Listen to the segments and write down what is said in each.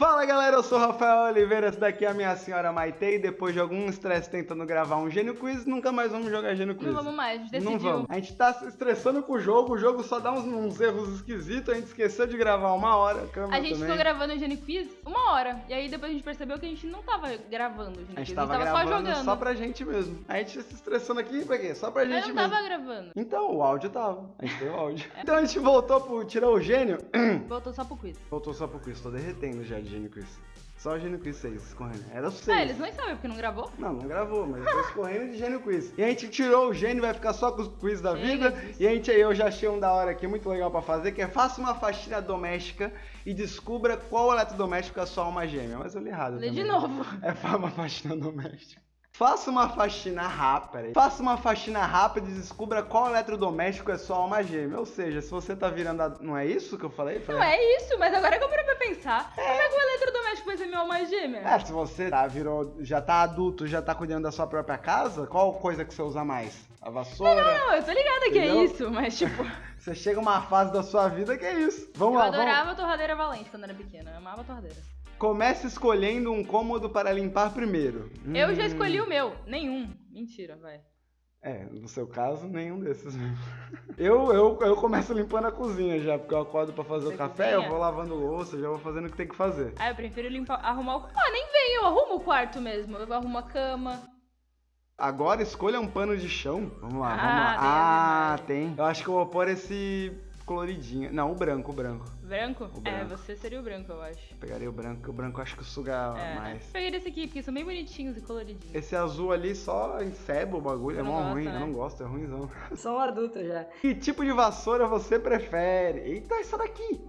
Bye. Fala galera, eu sou o Rafael Oliveira, essa daqui é a minha senhora Maite e depois de algum estresse tentando gravar um Gênio Quiz, nunca mais vamos jogar Gênio Quiz. Não vamos mais, decidiu. Não vamos. A gente tá se estressando com o jogo, o jogo só dá uns, uns erros esquisitos, a gente esqueceu de gravar uma hora, a A gente também. ficou gravando o Gênio Quiz uma hora, e aí depois a gente percebeu que a gente não tava gravando o Gênio A gente Quiz, tava, a gente tava só jogando. só pra gente mesmo. A gente se estressando aqui pra quê? Só pra gente Eu não mesmo. tava gravando. Então, o áudio tava. A gente tem o áudio. É. Então a gente voltou pro Tirou o Gênio. Voltou só pro quiz. Voltou só pro quiz, tô derretendo já de Gênio Quiz. Só o Gênio Quiz 6 escorrendo. Era o 6. Ah, eles nem sabem porque não gravou? Não, não gravou, mas eu tô escorrendo de Gênio Quiz. E a gente tirou o Gênio, vai ficar só com os quiz da vida. E a gente aí, eu já achei um da hora aqui, muito legal pra fazer, que é faça uma faxina doméstica e descubra qual eletrodoméstico é a sua alma gêmea. Mas eu li errado Lê de novo. É uma faxina doméstica. Faça uma faxina rápida. Faça uma faxina rápida e descubra qual eletrodoméstico é sua alma gêmea. Ou seja, se você tá virando a... Não é isso que eu falei? Não Falei- é isso, mas agora que eu parei pra pensar, como é que o eletrodoméstico vai ser meu alma gêmea? É, se você tá, virou, já tá adulto, já tá cuidando da sua própria casa, qual coisa que você usa mais? A vassoura? Não, eu tô ligada que Entendeu? é isso, mas tipo, Você chega uma fase da sua vida que é isso. Vamos eu lá, vamos. adorava torradeira valente quando era pequena, eu amava torradeira. Comece escolhendo um cômodo para limpar primeiro. Eu já Hum, escolhi o meu, nenhum. Mentira, vai. É, no seu caso, nenhum desses mesmo. Eu, eu, eu começo limpando a cozinha já, porque eu acordo pra fazer Você o café, cozinha? eu vou lavando louça, já vou fazendo o que tem que fazer. Ah, eu prefiro limpar, arrumar o. Ah, nem vem, eu arrumo o quarto mesmo. Eu arrumo a cama. Agora escolha um pano de chão. Vamos lá, Ah, vamos lá. tem Ah, tem. Eu acho que eu vou pôr esse coloridinho. Não, o branco, o branco. Branco? O É, branco. você seria o branco, eu acho. Pegaria o branco, porque o branco eu acho que suga É. mais. Peguei esse aqui, porque são bem bonitinhos e coloridinhos. Esse azul ali só enceba o bagulho, é mó ruim, né? eu não gosto, é ruimzão. Sou um adulto já. Que tipo de vassoura você prefere? Eita, essa daqui!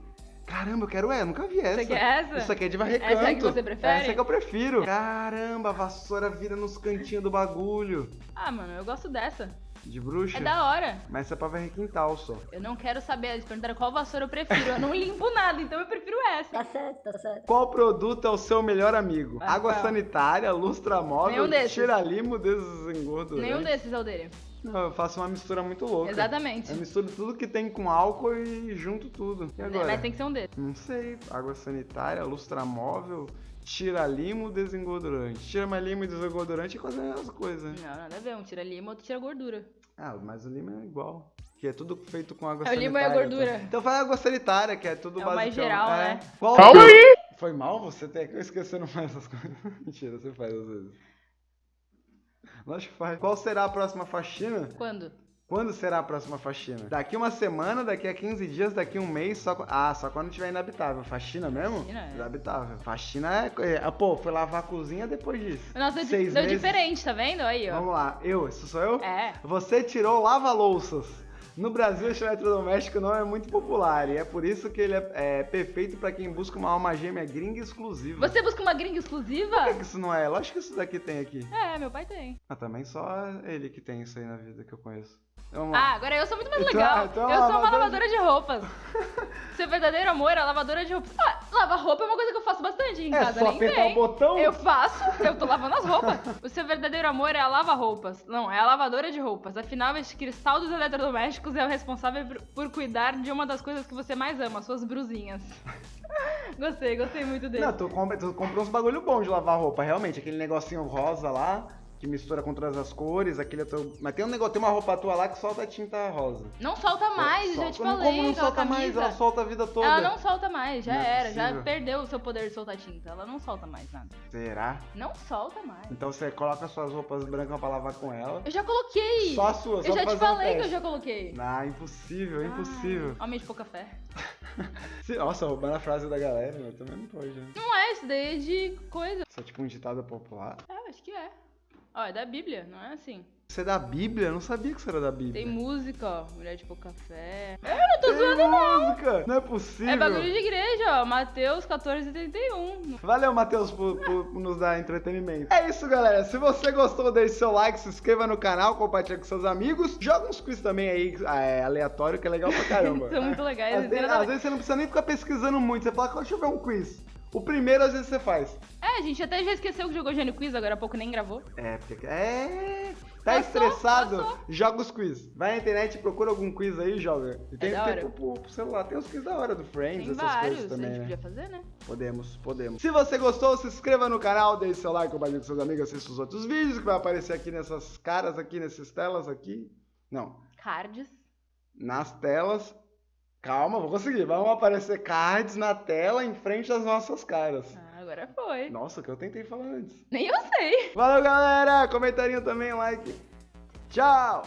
Caramba, eu quero essa, nunca vi essa. Você quer essa? Isso aqui é de varrer Essa é que você prefere? Essa é que eu prefiro. Caramba, a vassoura vira nos cantinhos do bagulho. Ah, mano, eu gosto dessa. De bruxa? É da hora. Mas isso é pra varrer quintal só. Eu não quero saber, eles perguntaram qual vassoura eu prefiro. Eu não limpo nada, então eu prefiro essa. Tá certo, tá certo. Qual produto é o seu melhor amigo? Vai, Água Rafael. sanitária, lustra móvel, Nenhum desses. tira-limo, desengordurante. Nenhum desses é o dele. Não, eu faço uma mistura muito louca. Exatamente. Eu misturo tudo que tem com álcool e junto tudo. E agora? Mas tem que ser um desses. Não sei. Água sanitária, lustramóvel, tira-limo, desengordurante. Tira-limo e desengordurante é quase a mesma coisa. Não, nada a ver. Um tira lima, outro tira gordura. Ah, mas o limo é igual. Que é tudo feito com água É, o sanitária. limo é a gordura. Então, então vai água sanitária, que é tudo É o mais basicão. geral, é. né? Qual- Calma aí! Foi mal você ter que não faz essas coisas. Mentira, você faz às vezes. Lógico que faz. Qual será a próxima faxina? Quando? Quando será a próxima faxina? Daqui uma semana, daqui a 15 dias, daqui um mês, só Ah, só quando tiver inabitável. Faxina mesmo? Faxina, é. Inabitável. Faxina é... é... Pô, foi lavar a cozinha depois disso. Nossa, deu, Seis deu meses. diferente, tá vendo? Aí, ó. Vamos lá. Eu, isso sou eu? É. Você tirou lava-louças. No Brasil, esse eletrodoméstico não é muito popular e é por isso que ele é, é perfeito pra quem busca uma alma gêmea gringa exclusiva. Você busca uma gringa exclusiva? Por que, que isso não é? Lógico que isso daqui tem aqui. É, meu pai tem. Ah, também só ele que tem isso aí na vida que eu conheço. Vamos Ah, lá. agora eu sou muito mais Então- legal. então eu a sou uma lavadora lavadora de roupas. Seu verdadeiro amor é lavadora de roupas. Ah, lavar roupa é uma coisa que eu faço bastante em É casa, só nem apertar o botão? Eu faço, eu tô lavando as roupas. O seu verdadeiro amor é a lava-roupas. Não, é a lavadora de roupas. Afinal, este cristal dos eletrodomésticos é o responsável por, cuidar de uma das coisas que você mais ama, suas brusinhas. gostei, gostei muito dele. Não, tu, tu comprou uns bagulho bom de lavar roupa, realmente. Aquele negocinho rosa lá, que mistura com todas as cores, aquele outro... Mas tem um negócio, tem uma roupa tua lá que solta tinta rosa. Não solta mais, Solta- já te falei. Como não solta mais? Ela solta a vida toda. Ela não solta mais, já Não é era, já perdeu o seu poder de soltar tinta. Ela não solta mais nada. Será? Não solta mais. Então você coloca suas roupas brancas pra lavar com ela. Eu já coloquei! Só a sua, só eu já te fazer um falei que eu já coloquei. Ah, impossível, impossível. Ai, Homem de pouca fé. Nossa, roubando a frase da galera, meu, também não pode, né? Não é, isso daí é de coisa. Isso é tipo um ditado popular. É, acho que é. Ó, é da Bíblia, não é assim. Você é da Bíblia? Eu não sabia que você era da Bíblia. Tem música, ó. Mulher de pouca fé. tô zoando, não. música! Não é possível. É bagulho de igreja, ó. Mateus 14, 31. Valeu, Matheus, por, por nos dar entretenimento. É isso, galera. Se você gostou, deixe seu like, se inscreva no canal, compartilha com seus amigos. Joga uns quiz também aí, é, aleatório, que é legal pra caramba. São muito legais. Às não tem vezes, às vezes você não precisa nem ficar pesquisando muito. Você fala, deixa eu ver um quiz. O primeiro, às vezes, você faz. É, a gente até já esqueceu que jogou Gênio Quiz, agora há pouco nem gravou. É, porque... É... Tá Passou, estressado? passou. Joga os quiz. Vai na internet, procura algum quiz aí e joga. E tem, É tem pro, pro- celular, tem os quiz da hora do Friends, Tem essas vários, coisas a também, gente né? podia fazer, né? Podemos, podemos. Se você gostou, se inscreva no canal, deixe seu like, compartilhe com seus amigos, assista os outros vídeos que vai aparecer aqui nessas caras aqui, nessas telas aqui. Não, Cards. nas telas. Calma, vou conseguir. Vão aparecer cards na tela em frente das nossas caras. Ah, agora foi. Nossa, que eu tentei falar antes. Nem eu sei. Valeu, galera! Comentarinho também, like. Tchau!